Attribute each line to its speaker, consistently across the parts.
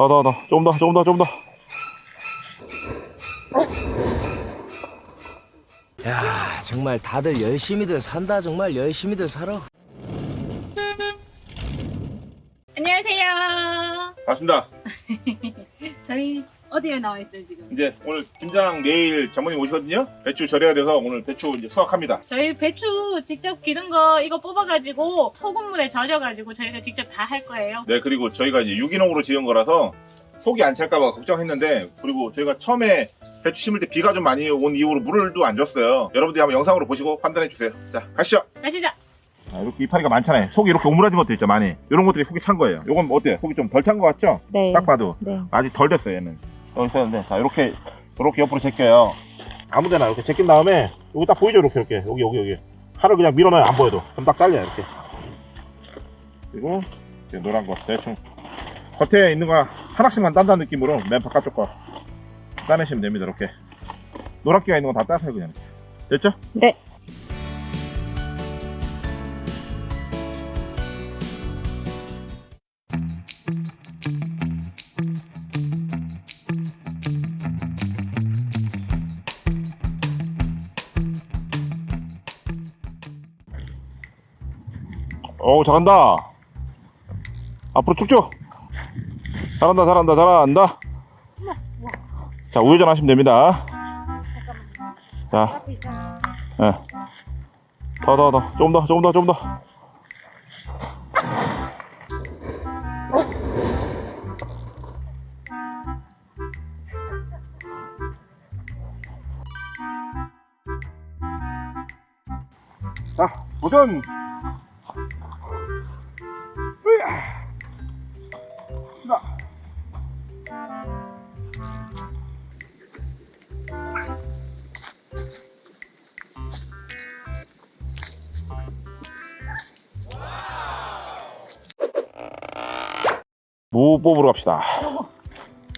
Speaker 1: 더, 더, 더. 조금 더, 조금 더, 조금 더.
Speaker 2: 야 정말 다들 열심히들 산다 정말 열심히들 살아
Speaker 3: 안녕하세요.
Speaker 1: 반갑습니다.
Speaker 3: 저희 어디에 나와 있어요 지금?
Speaker 1: 이제 오늘 김장 내일 장모님 오시거든요. 배추 절여야 돼서 오늘 배추 이제 수확합니다.
Speaker 3: 저희 배추 직접 기른 거 이거 뽑아가지고 소금물에 절여가지고 저희가 직접 다 할 거예요.
Speaker 1: 네, 그리고 저희가 이제 유기농으로 지은 거라서 속이 안 찰까봐 걱정했는데, 그리고 저희가 처음에 배추 심을 때 비가 좀 많이 온 이후로 물을 도 안 줬어요. 여러분들이 한번 영상으로 보시고 판단해 주세요. 자, 가시죠.
Speaker 3: 가시죠.
Speaker 1: 아, 이렇게 이파리가 많잖아요. 속이 이렇게 오므라진 것도 있죠, 많이. 이런 것들이 속이 찬 거예요. 이건 어때요? 속이 좀 덜 찬 것 같죠?
Speaker 3: 네.
Speaker 1: 딱 봐도.
Speaker 3: 네.
Speaker 1: 아직 덜 됐어요, 얘는. 여기 있었는데, 자, 이렇게, 이렇게 옆으로 제껴요. 아무 데나 이렇게 제낀 다음에, 여기 딱 보이죠, 이렇게, 이렇게. 여기, 여기, 여기. 칼을 그냥 밀어넣어요, 안 보여도. 그럼 딱 잘려요, 이렇게. 그리고, 이제 노란 거, 대충. 겉에 있는 거 하나씩만 딴다는 느낌으로, 맨 바깥쪽 거. 따내시면 됩니다, 이렇게. 노랗게가 있는 거 다 따세요, 그냥. 됐죠?
Speaker 3: 네.
Speaker 1: 오 잘한다. 앞으로 쭉쭉. 잘한다 잘한다 잘한다. 자 우회전 하시면 됩니다. 자. 예. 더 더 더. 조금 더 조금 더 조금 더. 자, 도전! 무 뽑으러 갑시다.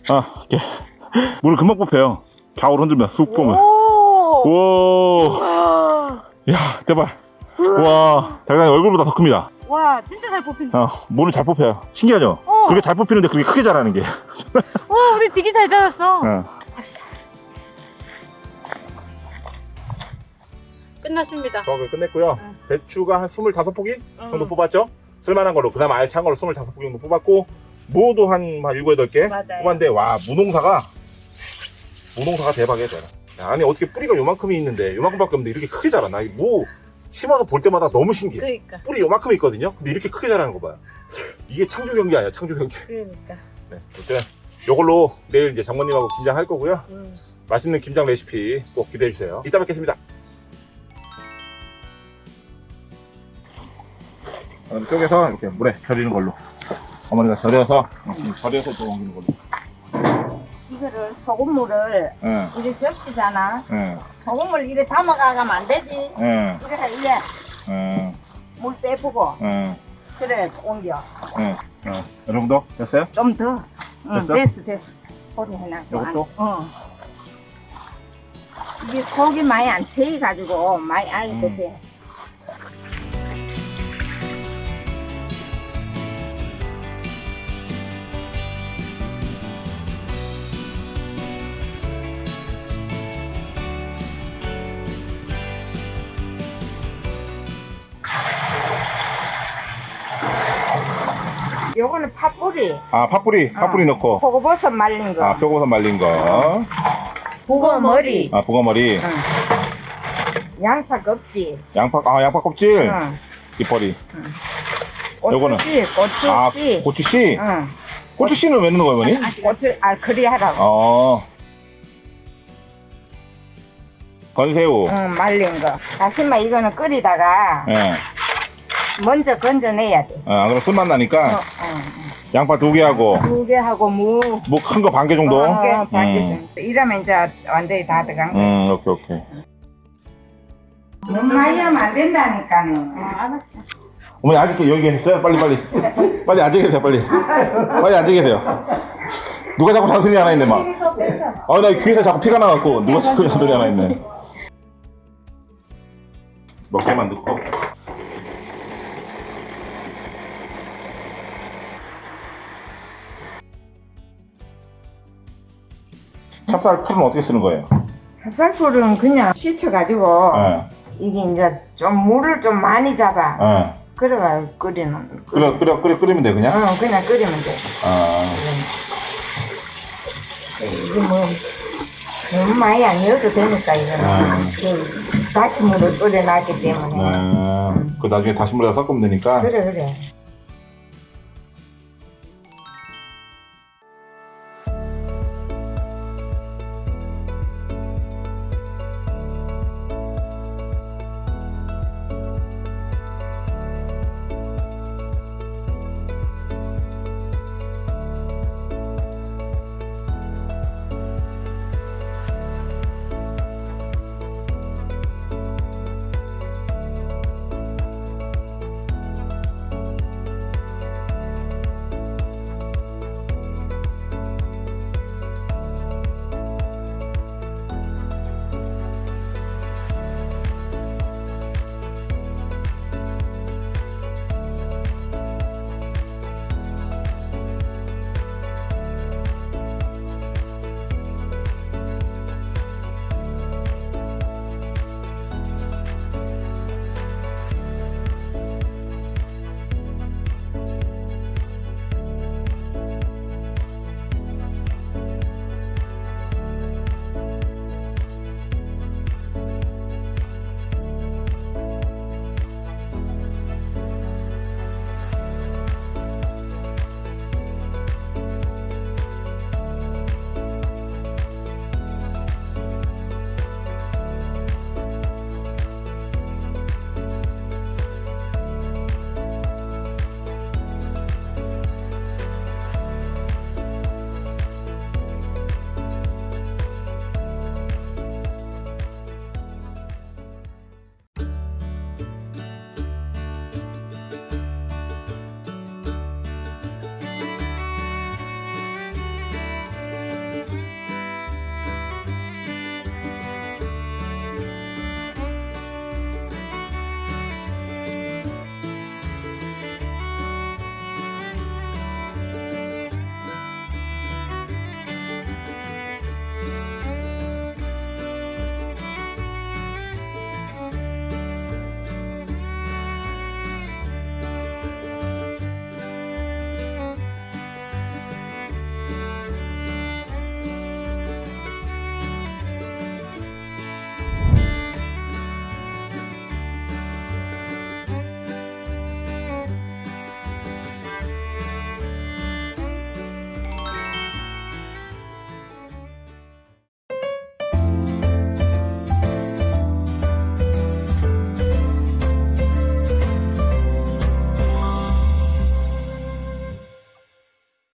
Speaker 1: 아, 이렇게. 물을 금방 뽑혀요. 좌우로 흔들면 쑥 보면.
Speaker 3: 오.
Speaker 1: 와, 야, 대박. 와, 장난이 얼굴보다 더 큽니다.
Speaker 3: 와 진짜 잘 뽑힌다.
Speaker 1: 어, 물을 잘 뽑혀요. 신기하죠?
Speaker 3: 어.
Speaker 1: 그렇게 잘 뽑히는데 그렇게 크게 자라는 게.
Speaker 3: 와 우리 되게 잘 자랐어.
Speaker 1: 어.
Speaker 3: 끝났습니다.
Speaker 1: 수확을 끝냈고요.
Speaker 3: 응.
Speaker 1: 배추가 한 25포기 정도
Speaker 3: 응.
Speaker 1: 뽑았죠? 쓸만한 걸로, 그다음 아예 찬 걸로 25포기 정도 뽑았고, 무도 한, 한 7, 8개
Speaker 3: 맞아요.
Speaker 1: 뽑았는데, 와, 무농사가, 무농사가 대박이야, 저는. 야, 아니, 어떻게 뿌리가 요만큼이 있는데, 요만큼밖에 없는데, 이렇게 크게 자라나? 이 무, 심어서 볼 때마다 너무 신기해.
Speaker 3: 그러니까.
Speaker 1: 뿌리 요만큼 있거든요? 근데 이렇게 크게 자라는 거 봐요. 이게 창조 경제 아니야, 창조 경제.
Speaker 3: 그러니까.
Speaker 1: 네, 어쨌든, 요걸로 내일 이제 장모님하고 김장 할 거고요.
Speaker 3: 음.
Speaker 1: 맛있는 김장 레시피 꼭 기대해 주세요. 이따 뵙겠습니다. 그럼 쪼개서 이렇게 물에 절이는 걸로. 어머니가 절여서 음, 절여서 또 옮기는 걸로.
Speaker 4: 이거를 소금물을
Speaker 1: 예,
Speaker 4: 이래 적시잖아.
Speaker 1: 예,
Speaker 4: 소금물 이래 담아가면 안 되지.
Speaker 1: 예,
Speaker 4: 이래서 이래
Speaker 1: 예,
Speaker 4: 물 빼보고
Speaker 1: 예,
Speaker 4: 그래 옮겨.
Speaker 1: 예, 예. 이 정도 됐어요?
Speaker 4: 좀 더. 응,
Speaker 1: 됐어?
Speaker 4: 됐어 됐어. 소리 해놨고.
Speaker 1: 요것도?
Speaker 4: 어. 이게 속이 많이 안 채여가지고 많이 알도
Speaker 1: 음.
Speaker 4: 돼. 요거는 팥뿌리,
Speaker 1: 아, 팥뿌리, 팥뿌리 넣고.
Speaker 4: 표고버섯 말린 거,
Speaker 1: 아, 표고선 말린 거.
Speaker 4: 북어 머리,
Speaker 1: 아, 보가머리.
Speaker 4: 양파 껍질,
Speaker 1: 양파, 아, 양파 껍질.
Speaker 4: 응.
Speaker 1: 뒷머리. 요거는?
Speaker 4: 고추씨,
Speaker 1: 아,
Speaker 4: 고추씨,
Speaker 1: 고추씨.
Speaker 4: 응.
Speaker 1: 고추씨는 왜 넣는 거예요, 어머니?
Speaker 4: 고추, 아, 그리 하라고.
Speaker 1: 어. 건새우.
Speaker 4: 응, 말린 거. 다시마 이거는 끓이다가
Speaker 1: 예.
Speaker 4: 먼저 건져내야 돼.
Speaker 1: 어, 안 그러면 쓴맛 나니까
Speaker 4: 어, 어.
Speaker 1: 양파 두 개 하고
Speaker 4: 두 개 하고 무.
Speaker 1: 뭐 큰 거 반 개 정도.
Speaker 4: 한 개, 반개
Speaker 1: 음.
Speaker 4: 정도. 이러면 이제 완전히 다 들어간 거.
Speaker 1: 음, 오케이 오케이.
Speaker 4: 너무 많이 하면 안 된다니까는.
Speaker 3: 알았어.
Speaker 1: 어머니 아직 여기 계세요? 빨리 빨리 빨리 앉아 계세요 빨리 빨리 앉아 계세요. 누가 자꾸 잔소리 하나 있네 막. 아나 귀에서 자꾸 피가 나갖고 누가 자꾸 잔소리 하나 있네. 몇 개만 넣고. 찹쌀 풀은 어떻게 쓰는 거예요?
Speaker 4: 찹쌀풀은 그냥 씻어가지고
Speaker 1: 예.
Speaker 4: 이게 이제 좀 물을 좀 많이 잡아.
Speaker 1: 예.
Speaker 4: 그래가 끓이는.
Speaker 1: 끓여 끓여 끓여 끓이면 돼 그냥.
Speaker 4: 어, 그냥 끓이면 돼.
Speaker 1: 아.
Speaker 4: 이게 뭐 너무 많이 안 넣어도 되니까 이거는
Speaker 1: 아.
Speaker 4: 그 다시 물을 끓여놨기 때문에.
Speaker 1: 네. 그 나중에 다시 물에다 섞으면 되니까.
Speaker 4: 그래 그래.